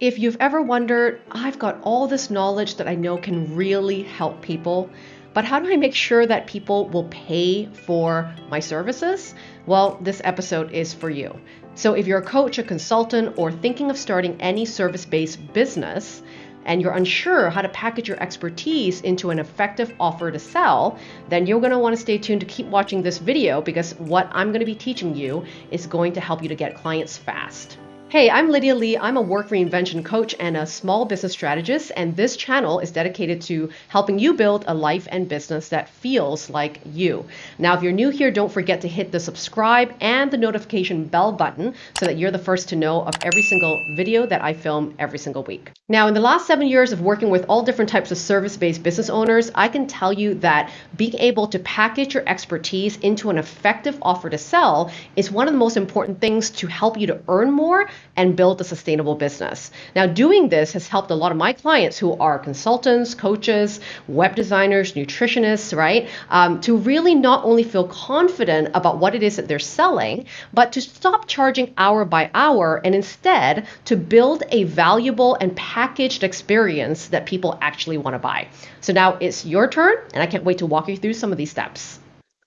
If you've ever wondered, I've got all this knowledge that I know can really help people, but how do I make sure that people will pay for my services? Well, this episode is for you. So, if you're a coach, a consultant, or thinking of starting any service based business, and you're unsure how to package your expertise into an effective offer to sell, then you're going to want to stay tuned to keep watching this video because what I'm going to be teaching you is going to help you to get clients fast. Hey, I'm Lydia Lee. I'm a work reinvention coach and a small business strategist, and this channel is dedicated to helping you build a life and business that feels like you. Now, if you're new here, don't forget to hit the subscribe and the notification bell button so that you're the first to know of every single video that I film every single week. Now, in the last seven years of working with all different types of service based business owners, I can tell you that being able to package your expertise into an effective offer to sell is one of the most important things to help you to earn more and build a sustainable business. Now, doing this has helped a lot of my clients who are consultants, coaches, web designers, nutritionists, right, um, to really not only feel confident about what it is that they're selling, but to stop charging hour by hour and instead to build a valuable and packaged experience that people actually want to buy. So now it's your turn, and I can't wait to walk you through some of these steps.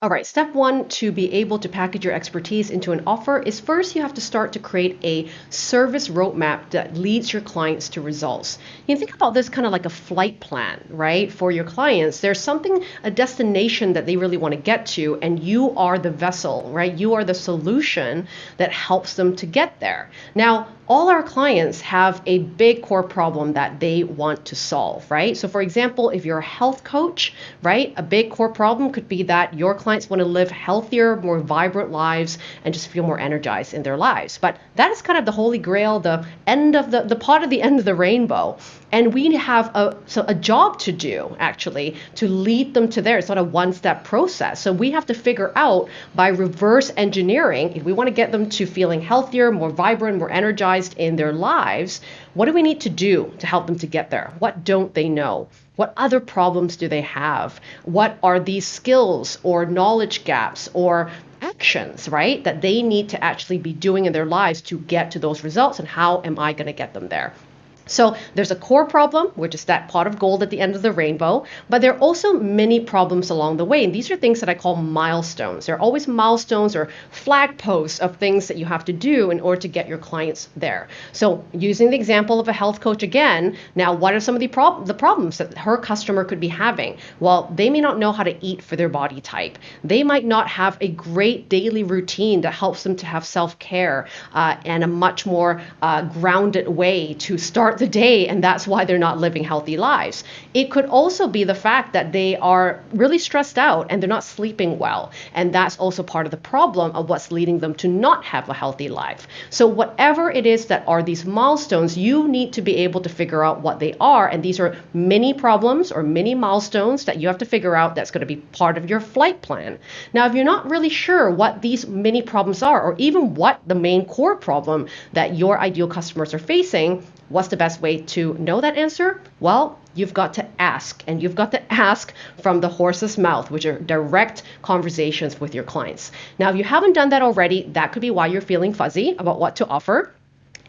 All right, step one to be able to package your expertise into an offer is first you have to start to create a service roadmap that leads your clients to results. You can think about this kind of like a flight plan, right? For your clients, there's something, a destination that they really want to get to, and you are the vessel, right? You are the solution that helps them to get there. Now, all our clients have a big core problem that they want to solve, right? So, for example, if you're a health coach, right, a big core problem could be that your clients want to live healthier, more vibrant lives and just feel more energized in their lives. But that is kind of the holy grail, the end of the, the part of the end of the rainbow. And we have a, so a job to do actually to lead them to there. It's not a one step process. So we have to figure out by reverse engineering, if we want to get them to feeling healthier, more vibrant, more energized in their lives, what do we need to do to help them to get there? What don't they know? What other problems do they have? What are these skills or knowledge gaps or actions, right, that they need to actually be doing in their lives to get to those results? And how am I going to get them there? So there's a core problem, which is that pot of gold at the end of the rainbow, but there are also many problems along the way. And these are things that I call milestones. There are always milestones or flag posts of things that you have to do in order to get your clients there. So using the example of a health coach again, now what are some of the, prob- the problems that her customer could be having? Well, they may not know how to eat for their body type. They might not have a great daily routine that helps them to have self-care uh, and a much more uh, grounded way to start the day and that's why they're not living healthy lives. It could also be the fact that they are really stressed out and they're not sleeping well. And that's also part of the problem of what's leading them to not have a healthy life. So, whatever it is that are these milestones, you need to be able to figure out what they are. And these are many problems or many milestones that you have to figure out that's going to be part of your flight plan. Now, if you're not really sure what these many problems are, or even what the main core problem that your ideal customers are facing, What's the best way to know that answer? Well, you've got to ask, and you've got to ask from the horse's mouth, which are direct conversations with your clients. Now, if you haven't done that already, that could be why you're feeling fuzzy about what to offer.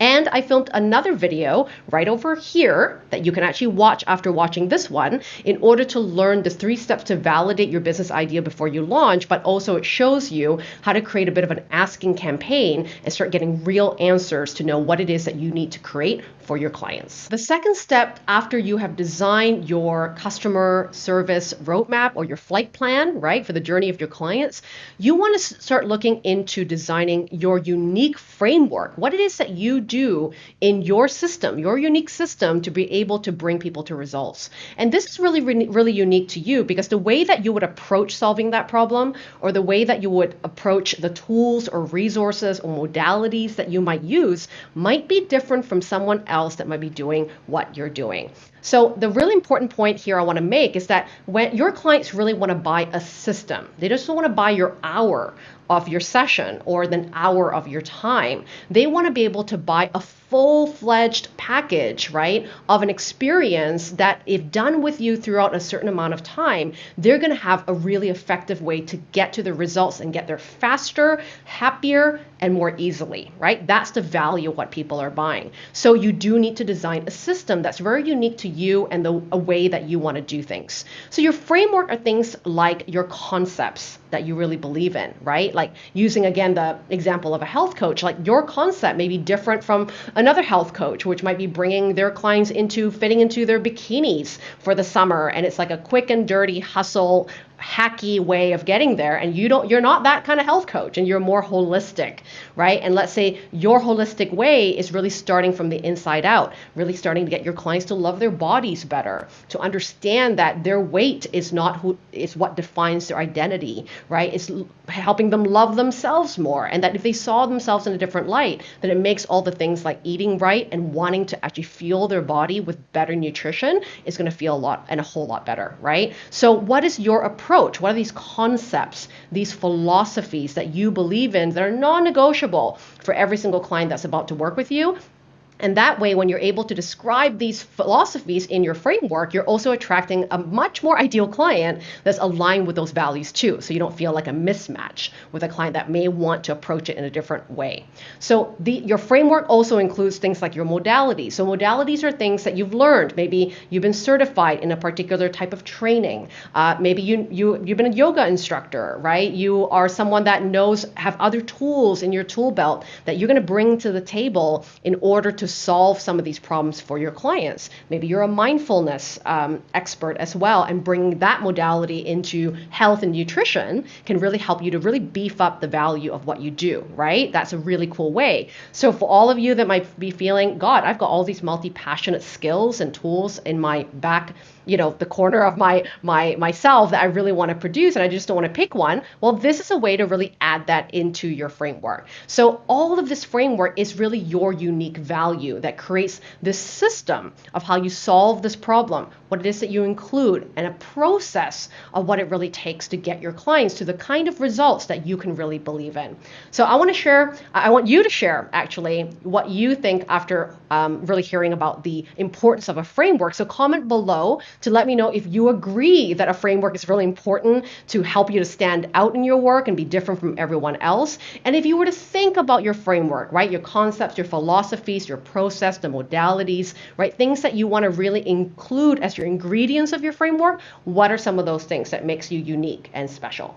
And I filmed another video right over here that you can actually watch after watching this one in order to learn the three steps to validate your business idea before you launch, but also it shows you how to create a bit of an asking campaign and start getting real answers to know what it is that you need to create for your clients. The second step after you have designed your customer service roadmap or your flight plan, right, for the journey of your clients, you want to start looking into designing your unique framework, what it is that you do in your system, your unique system to be able to bring people to results. And this is really, really unique to you because the way that you would approach solving that problem or the way that you would approach the tools or resources or modalities that you might use might be different from someone else that might be doing what you're doing. So the really important point here I want to make is that when your clients really want to buy a system, they just don't want to buy your hour of your session or an hour of your time. They want to be able to buy a full fledged package, right, of an experience that, if done with you throughout a certain amount of time, they're going to have a really effective way to get to the results and get there faster, happier, and more easily, right? That's the value of what people are buying. So you do need to design a system that's very unique to you and the a way that you want to do things. So your framework are things like your concepts that you really believe in, right? Like using again the example of a health coach, like your concept may be different from another health coach, which might be bringing their clients into fitting into their bikinis for the summer. And it's like a quick and dirty hustle hacky way of getting there and you don't you're not that kind of health coach and you're more holistic right? And let's say your holistic way is really starting from the inside out really starting to get your clients to love their bodies better to understand that their weight is not who is what defines their identity right? It's helping them love themselves more and that if they saw themselves in a different light then it makes all the things like eating right and wanting to actually fuel their body with better nutrition is going to feel a lot and a whole lot better right? So what is your approach approach? What are these concepts, these philosophies that you believe in that are non negotiable for every single client that's about to work with you? And that way, when you're able to describe these philosophies in your framework, you're also attracting a much more ideal client that's aligned with those values too. So you don't feel like a mismatch with a client that may want to approach it in a different way. So the, your framework also includes things like your modalities. So modalities are things that you've learned. Maybe you've been certified in a particular type of training. Uh, maybe you, you, you've been a yoga instructor, right? You are someone that knows, have other tools in your tool belt that you're going to bring to the table in order to solve some of these problems for your clients. Maybe you're a mindfulness um, expert as well, and bringing that modality into health and nutrition can really help you to really beef up the value of what you do, right? That's a really cool way. So, for all of you that might be feeling, God, I've got all these multi passionate skills and tools in my back you know the corner of my my myself that I really want to produce and I just don't want to pick one well this is a way to really add that into your framework. So all of this framework is really your unique value that creates this system of how you solve this problem what it is that you include and a process of what it really takes to get your clients to the kind of results that you can really believe in. So I want to share I want you to share actually what you think after um, really hearing about the importance of a framework. So comment below to let me know if you agree that a framework is really important to help you to stand out in your work and be different from everyone else. And if you were to think about your framework, right, your concepts, your philosophies, your process, the modalities, right, things that you want to really include as your ingredients of your framework, what are some of those things that makes you unique and special?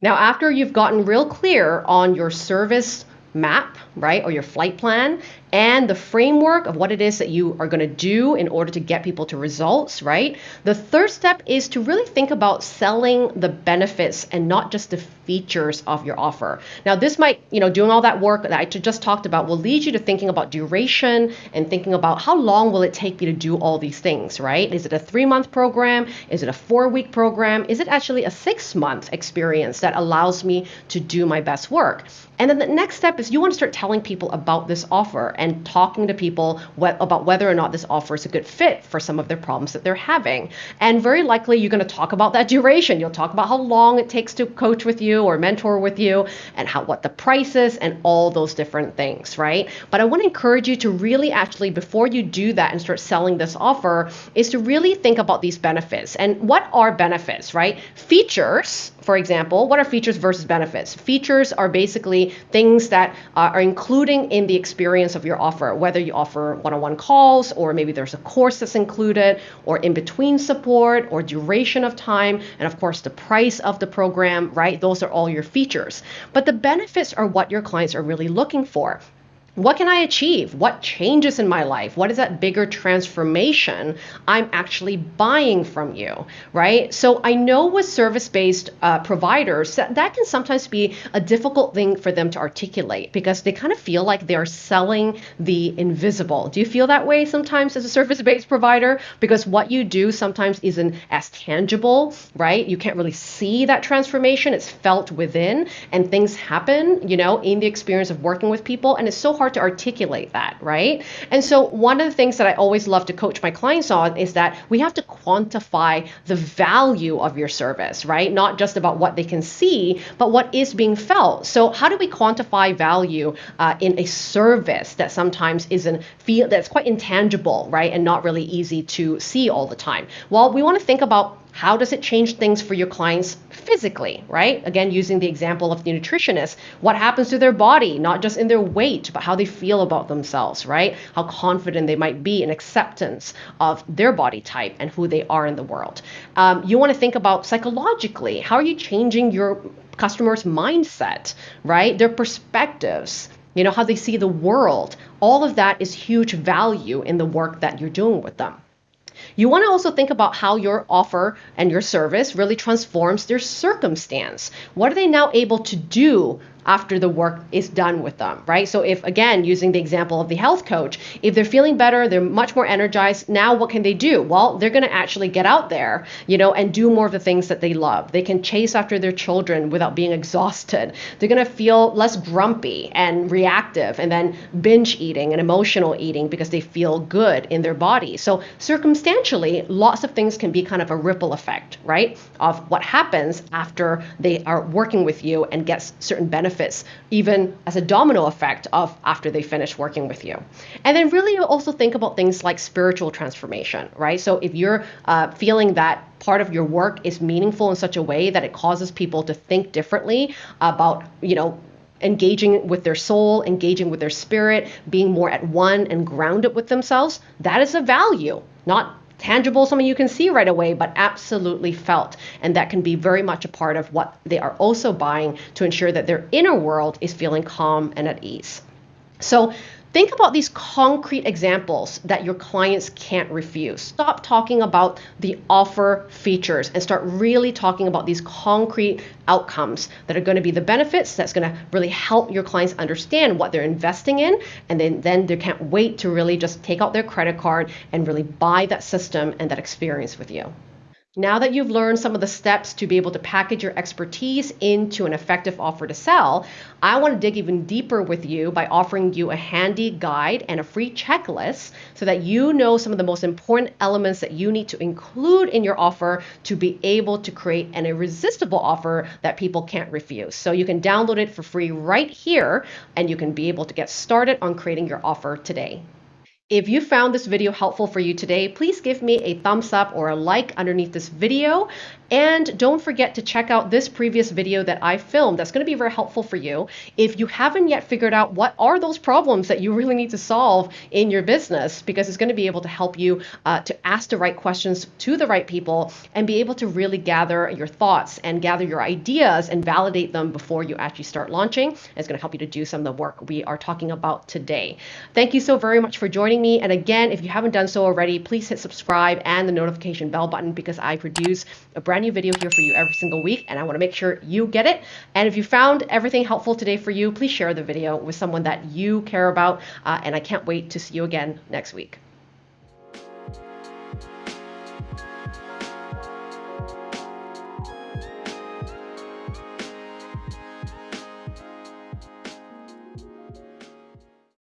Now, after you've gotten real clear on your service map, right, or your flight plan, and the framework of what it is that you are going to do in order to get people to results, right? The third step is to really think about selling the benefits and not just the features of your offer. Now, this might, you know, doing all that work that I just talked about will lead you to thinking about duration and thinking about how long will it take me to do all these things, right? Is it a three month program? Is it a four week program? Is it actually a six month experience that allows me to do my best work? And then the next step is you want to start telling people about this offer and talking to people about whether or not this offer is a good fit for some of their problems that they're having. And very likely you're going to talk about that duration. You'll talk about how long it takes to coach with you or mentor with you and how what the price is and all those different things, right? But I want to encourage you to really actually before you do that and start selling this offer is to really think about these benefits. And what are benefits, right? Features, for example, what are features versus benefits? Features are basically things that uh, are including in the experience of your your offer, whether you offer one on one calls, or maybe there's a course that's included, or in between support, or duration of time, and of course the price of the program, right? Those are all your features. But the benefits are what your clients are really looking for what can I achieve? What changes in my life? What is that bigger transformation I'm actually buying from you, right? So I know with service based uh, providers, that, that can sometimes be a difficult thing for them to articulate because they kind of feel like they're selling the invisible. Do you feel that way sometimes as a service based provider? Because what you do sometimes isn't as tangible, right? You can't really see that transformation, it's felt within, and things happen, you know, in the experience of working with people. And it's so hard to articulate that, right? And so, one of the things that I always love to coach my clients on is that we have to quantify the value of your service, right? Not just about what they can see, but what is being felt. So, how do we quantify value uh, in a service that sometimes isn't feel that's quite intangible, right, and not really easy to see all the time? Well, we want to think about how does it change things for your clients physically, right? Again, using the example of the nutritionist, what happens to their body, not just in their weight, but how they feel about themselves, right? How confident they might be in acceptance of their body type and who they are in the world. Um, you want to think about psychologically, how are you changing your customers' mindset, right? Their perspectives, you know, how they see the world. All of that is huge value in the work that you're doing with them. You want to also think about how your offer and your service really transforms their circumstance. What are they now able to do after the work is done with them, right? So if again, using the example of the health coach, if they're feeling better, they're much more energized, now what can they do? Well, they're going to actually get out there, you know, and do more of the things that they love. They can chase after their children without being exhausted. They're going to feel less grumpy and reactive and then binge eating and emotional eating because they feel good in their body. So circumstantially, lots of things can be kind of a ripple effect, right? Of what happens after they are working with you and gets certain benefits benefits, even as a domino effect of after they finish working with you. And then really also think about things like spiritual transformation, right? So if you're uh, feeling that part of your work is meaningful in such a way that it causes people to think differently about, you know, engaging with their soul, engaging with their spirit, being more at one and grounded with themselves, that is a value, not tangible, something you can see right away, but absolutely felt. And that can be very much a part of what they are also buying to ensure that their inner world is feeling calm and at ease. So Think about these concrete examples that your clients can't refuse. Stop talking about the offer features and start really talking about these concrete outcomes that are going to be the benefits that's going to really help your clients understand what they're investing in and then then they can't wait to really just take out their credit card and really buy that system and that experience with you. Now that you've learned some of the steps to be able to package your expertise into an effective offer to sell, I want to dig even deeper with you by offering you a handy guide and a free checklist so that you know some of the most important elements that you need to include in your offer to be able to create an irresistible offer that people can't refuse. So you can download it for free right here and you can be able to get started on creating your offer today. If you found this video helpful for you today, please give me a thumbs up or a like underneath this video. And don't forget to check out this previous video that I filmed. That's going to be very helpful for you. If you haven't yet figured out what are those problems that you really need to solve in your business, because it's going to be able to help you uh, to ask the right questions to the right people and be able to really gather your thoughts and gather your ideas and validate them before you actually start launching. It's going to help you to do some of the work we are talking about today. Thank you so very much for joining me. And again, if you haven't done so already, please hit subscribe and the notification bell button because I produce a brand new video here for you every single week, and I want to make sure you get it. And if you found everything helpful today for you, please share the video with someone that you care about. Uh, and I can't wait to see you again next week.